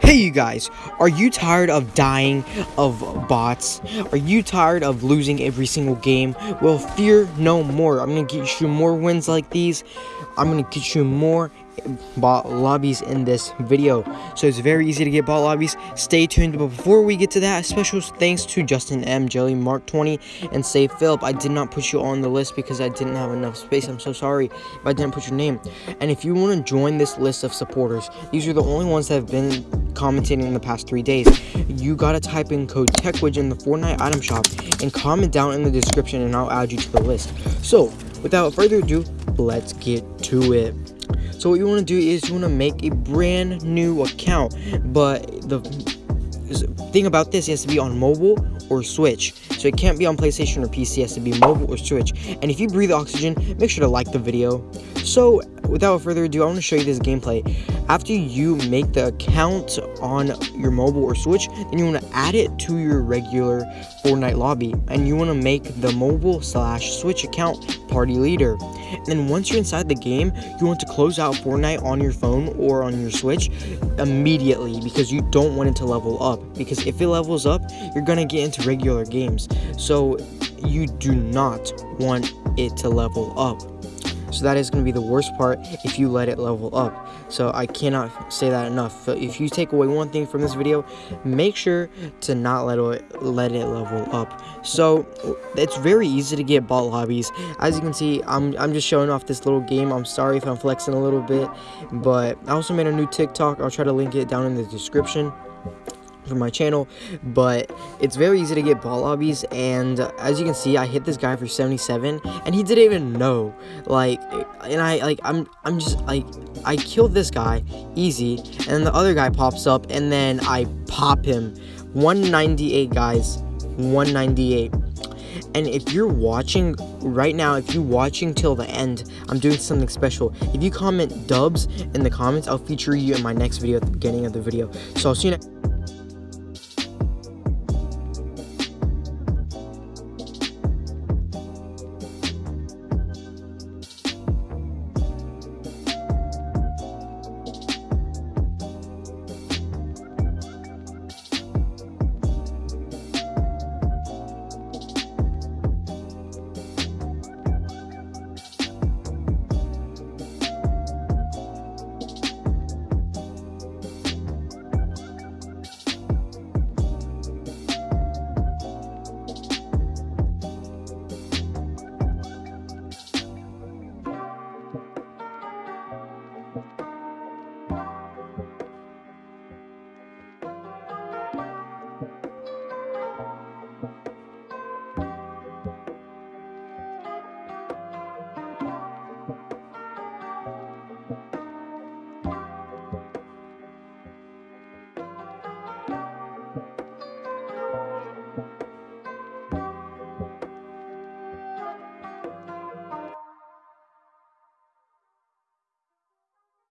Hey you guys, are you tired of dying of bots? Are you tired of losing every single game? Well, fear no more. I'm gonna get you more wins like these. I'm gonna get you more bot lobbies in this video. So it's very easy to get bot lobbies. Stay tuned but before we get to that a special thanks to justin m jelly mark 20 and say philip. I did not put you on the list because i didn't have enough space. I'm so sorry if i didn't put your name. And if you want to join this list of supporters these are the only ones that have been commenting in the past three days. You gotta type in code techwidge in the fortnite item shop and comment down in the description and i'll add you to the list. So without further ado let's get to it so what you want to do is you want to make a brand new account, but the thing about this has to be on mobile or Switch. So it can't be on PlayStation or PC, it has to be mobile or Switch. And if you breathe oxygen, make sure to like the video. So without further ado, I want to show you this gameplay. After you make the account on your mobile or Switch, then you want to add it to your regular Fortnite lobby. And you want to make the mobile slash Switch account party leader. And then once you're inside the game, you want to close out Fortnite on your phone or on your Switch immediately because you don't want it to level up. Because if it levels up, you're going to get into regular games. So you do not want it to level up. So that is going to be the worst part if you let it level up. So I cannot say that enough. If you take away one thing from this video, make sure to not let it, let it level up. So it's very easy to get bot lobbies. As you can see, I'm, I'm just showing off this little game. I'm sorry if I'm flexing a little bit, but I also made a new TikTok. I'll try to link it down in the description for my channel but it's very easy to get bot lobbies and as you can see i hit this guy for 77 and he didn't even know like and i like i'm i'm just like i killed this guy easy and the other guy pops up and then i pop him. 198 guys. 198 and if you're watching right now if you're watching till the end i'm doing something special. If you comment dubs in the comments i'll feature you in my next video at the beginning of the video. So i'll see you next